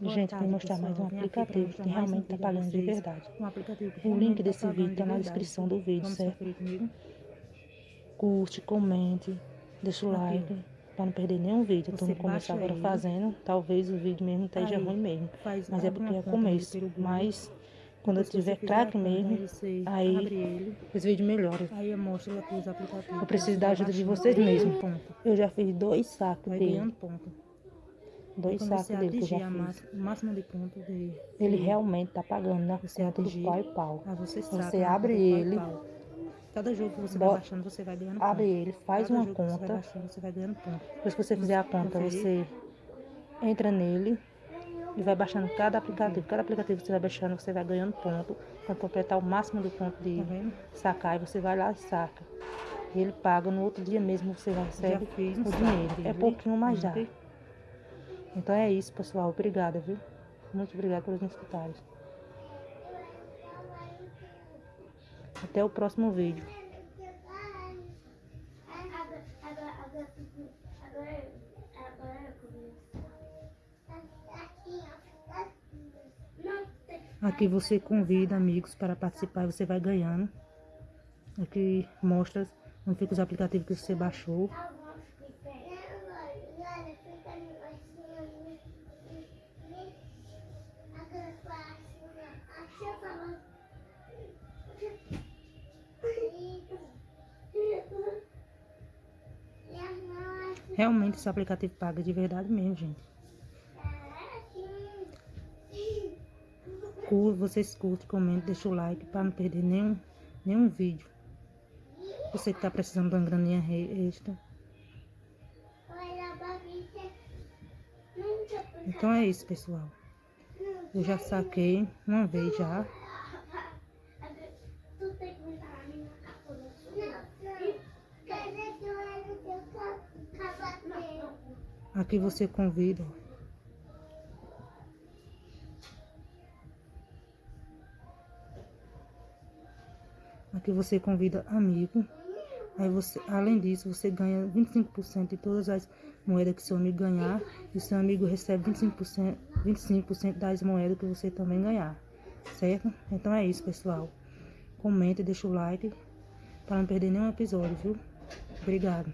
Boa Gente, tarde, vou mostrar pessoal. mais um aqui pra aplicativo que um realmente está pagando de vocês. verdade. Um O link tá desse vídeo de está na descrição do vídeo, Vamos certo? Curte, comente, deixa o like para não perder nenhum vídeo. Estou no começo agora ele. fazendo, talvez o vídeo mesmo esteja Aí, ruim mesmo. Mas é porque é começo. Mas quando eu tiver craque mesmo, aí você aí abre ele, esse vídeo melhora. aí mostra lá os aplicativos. Eu preciso da ajuda de vocês mesmo. Eu já fiz dois sacos dele. Dois sacos dele que eu já fiz. máximo de ponto de... Ele de- realmente tá pagando na Você conta do atingir. pau e pau. Ah, você Você né, abre e ele. pau. Cada jogo que você vai baixando, você vai ganhando Abre ponto. ele, faz Cada uma que você conta. baixando, você vai ganhando ponto. Depois que você fizer a conta, você entra nele e vai baixando cada aplicativo. Cada aplicativo que você vai baixando, você vai ganhando ponto. Quando completar o máximo do ponto de Tá sacar, aí você vai lá e saca. E ele paga, no outro dia mesmo você recebe o dinheiro. É pouquinho, mas já. Então é isso, pessoal. Obrigada, viu? Muito obrigada nos escutarem. Até o próximo vídeo. Aqui você convida amigos para participar e você vai ganhando. Aqui mostra onde fica os aplicativos que você baixou. Realmente esse aplicativo paga de verdade mesmo, gente. Vocês curtem, comentem, deixa o like para não perder nenhum, nenhum vídeo. Você que está precisando de uma graninha extra. Então é isso, pessoal. Eu já saquei uma vez já. Tu tem que botar na minha capa no Cadê que eu olho no teu cavaqueiro? Aqui você convida. Aqui você convida amigo. Aí você, além disso, você ganha 25% de todas as moedas que seu amigo ganhar. E seu amigo recebe 25%, 25% das moedas que você também ganhar. Certo? Então é isso, pessoal. Comente, deixa o like para não perder nenhum episódio, viu? Obrigado.